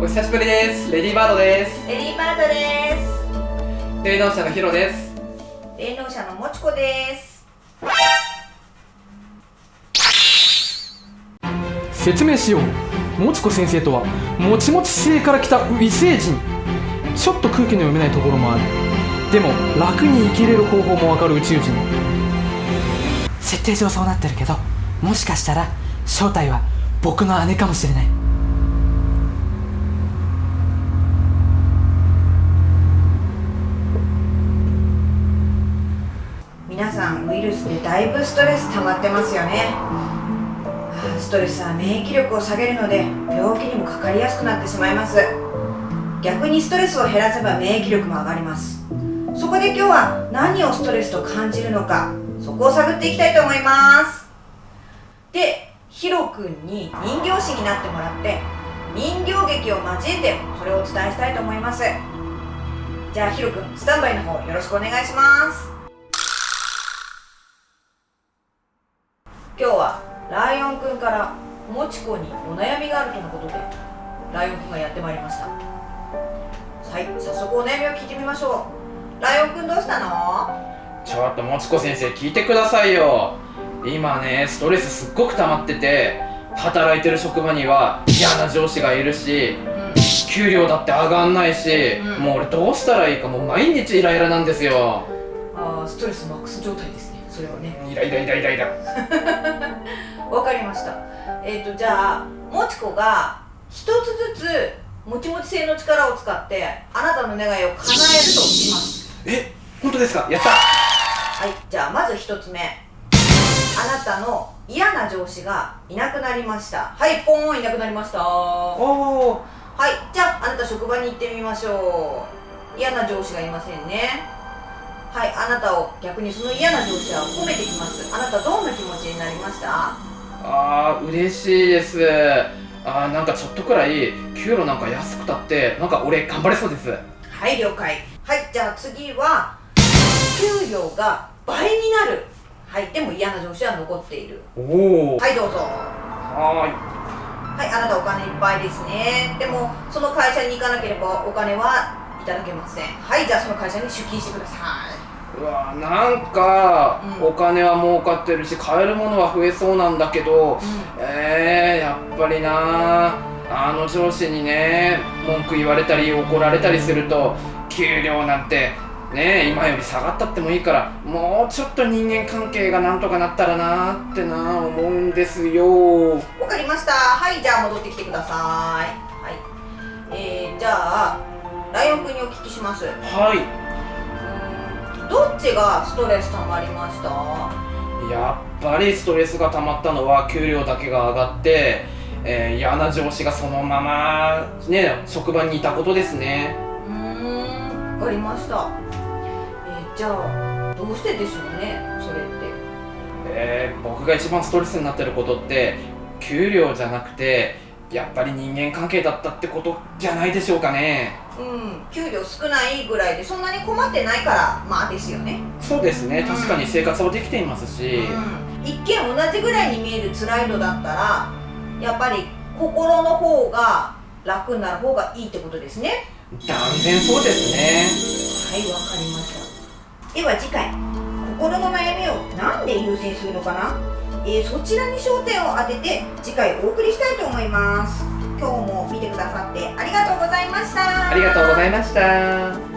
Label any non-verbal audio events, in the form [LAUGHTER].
お久しぶりです。レディーバードです。レディーバードです。霊能者のヒロです。霊能者のもちこです。説明しよう。もちこ先生とはもちもち星から来た異星人。ちょっと空気の読めないところもある。でも楽に生きれる方法もわかる宇宙人。設定上そうなってるけどもしかしたら正体は僕の姉かもしれない皆さんウイルスでだいぶストレス溜まってますよね。ストレスは免疫力を下げるので病気にもかかりやすくなってしまいます。逆にストレスを減らせば免疫力も上がります。そこで今日は何をストレスと感じるのかそこを探っていきたいと思います。でヒロくんに人形師になってもらって人形劇を交えてそれをお伝えしたいと思います。じゃあヒロくんスタンバイの方よろしくお願いします。今日はライオンくんからもちこにお悩みがあるとのことでライオンくんがやってまいりました。はい早速お悩みを聞いてみましょう。ライオンくんどうしたの？ちょっともちこ先生聞いてくださいよ。今ねストレスすっごく溜まってて働いてる職場には嫌な上司がいるしうん給料だって上がんないし、うん。もう俺どうしたらいいかもう毎日イライラなんですよ。あーストレスマックス状態ですねそれはね。イライライライラ。イ [LAUGHS] ラわかりました。えっ、とじゃあもちこが一つずつもちもち性の力を使ってあなたの願いを叶えるとします。え本当ですか？やった。はい。じゃあまず一つ目。あなたの嫌な上司がいなくなりました。はいポーンいなくなりました。はおおい。じゃああなた職場に行ってみましょう。嫌な上司がいませんねはいあなたを逆にその嫌な上司は褒めてきます。あなたどんな気持ちになりました？あー嬉しいです。あーなんかちょっとくらい給料なんか安くたってなんか俺頑張れそうです。はい了解。はいじゃあ次は給料が倍になる。はいでも嫌な上司は残っている。おおはいどうぞ。ははいあなたお金いっぱいですね。でもその会社に行かなければお金はいただけません。はいじゃあその会社に出勤してくださーいうわーなんか、うん。お金は儲かってるし買えるものは増えそうなんだけどい、えー、やっぱりなあの上司にね文句言われたり怒られたりすると給料なんてね今より下がったってもいいからもうちょっと人間関係がなんとかなったらなーってな思うんですよ。わかりました。はいじゃあ戻ってきてください。はい。えー、じゃあライオン君にお聞きします。うはいどっちがストレス溜まりました？やっぱりストレスが溜まったのは給料だけが上がって、えー嫌な上司がそのままね職場にいたことですね。うーんわかりました。えー、じゃあどうしてでしょうね？それって。えー僕が一番ストレスになってることって給料じゃなくてやっぱり人間関係だったってことじゃないでしょうかね。うん給料少ないぐらいでそんなに困ってないからまあですよね。そうですね。うん。確かに生活はできていますし、うん、一見同じぐらいに見える辛いのだったらやっぱり心の方が楽になる方がいいってことですね。断然そうですね。はいわかりました。では次回。心の悩みを何で優先するのかな、えーそちらに焦点を当てて次回お送りしたいと思います。今日も見てくださってありがとうございました。ありがとうございました。